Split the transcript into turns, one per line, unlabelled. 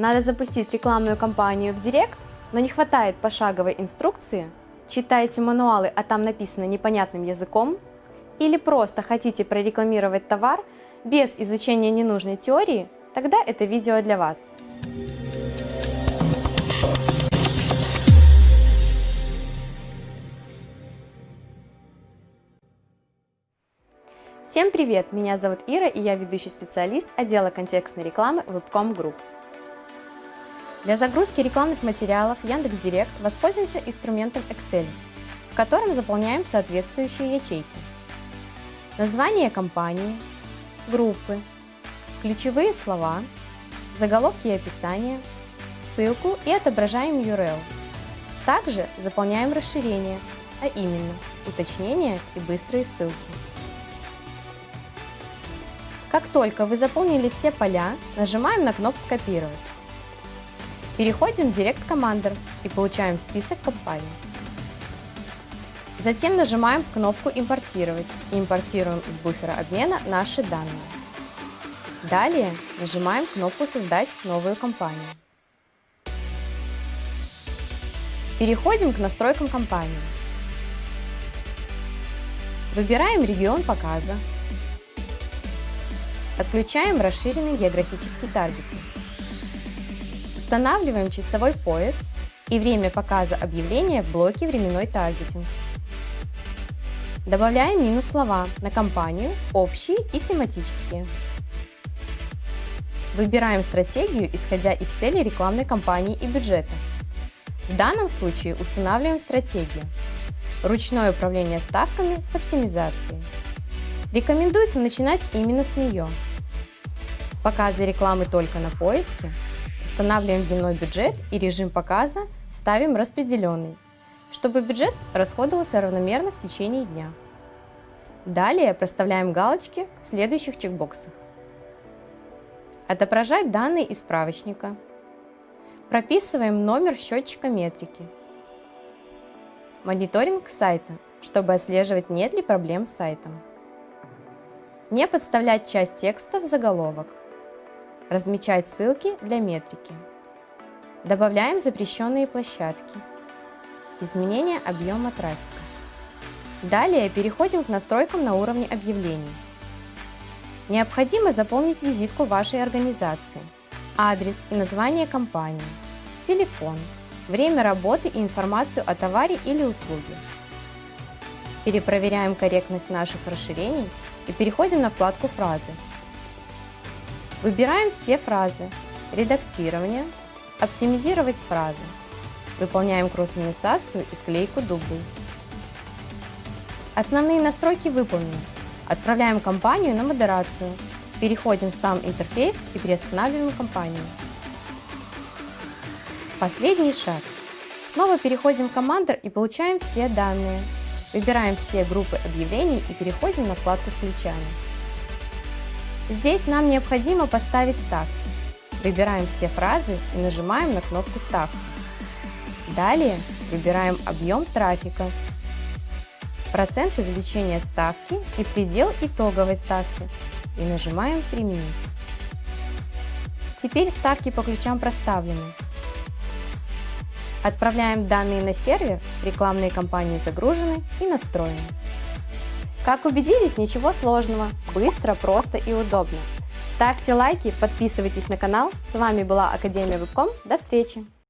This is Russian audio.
Надо запустить рекламную кампанию в Директ, но не хватает пошаговой инструкции? Читаете мануалы, а там написано непонятным языком? Или просто хотите прорекламировать товар без изучения ненужной теории? Тогда это видео для вас. Всем привет! Меня зовут Ира и я ведущий специалист отдела контекстной рекламы Webcom Group. Для загрузки рекламных материалов Яндекс.Директ воспользуемся инструментом Excel, в котором заполняем соответствующие ячейки. Название компании, группы, ключевые слова, заголовки и описание, ссылку и отображаем URL. Также заполняем расширение, а именно уточнения и быстрые ссылки. Как только вы заполнили все поля, нажимаем на кнопку «Копировать». Переходим в Direct Commander и получаем список компаний. Затем нажимаем кнопку «Импортировать» и импортируем из буфера обмена наши данные. Далее нажимаем кнопку «Создать новую компанию». Переходим к настройкам компании. Выбираем регион показа, Отключаем расширенный географический таргетинг. Устанавливаем часовой пояс и время показа объявления в блоке «Временной таргетинг». Добавляем минус слова на компанию, общие и тематические. Выбираем стратегию, исходя из цели рекламной кампании и бюджета. В данном случае устанавливаем стратегию. Ручное управление ставками с оптимизацией. Рекомендуется начинать именно с нее. Показы рекламы только на поиске. Устанавливаем дневной бюджет и режим показа ставим распределенный, чтобы бюджет расходовался равномерно в течение дня. Далее проставляем галочки в следующих чекбоксах. Отображать данные из справочника. Прописываем номер счетчика метрики. Мониторинг сайта, чтобы отслеживать нет ли проблем с сайтом. Не подставлять часть текста в заголовок. Размечать ссылки для метрики. Добавляем запрещенные площадки. Изменение объема трафика. Далее переходим к настройкам на уровне объявлений. Необходимо заполнить визитку вашей организации, адрес и название компании, телефон, время работы и информацию о товаре или услуге. Перепроверяем корректность наших расширений и переходим на вкладку «Фразы». Выбираем все фразы, редактирование, оптимизировать фразы. Выполняем кросс-минусацию и склейку дублей. Основные настройки выполнены. Отправляем компанию на модерацию. Переходим в сам интерфейс и приостанавливаем компанию. Последний шаг. Снова переходим в Commander и получаем все данные. Выбираем все группы объявлений и переходим на вкладку с ключами. Здесь нам необходимо поставить ставки. Выбираем все фразы и нажимаем на кнопку «Ставки». Далее выбираем объем трафика, процент увеличения ставки и предел итоговой ставки и нажимаем «Применить». Теперь ставки по ключам проставлены. Отправляем данные на сервер, рекламные кампании загружены и настроены. Как убедились, ничего сложного, быстро, просто и удобно. Ставьте лайки, подписывайтесь на канал. С вами была Академия Вебком. До встречи!